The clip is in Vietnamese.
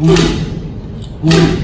Ui. Ui.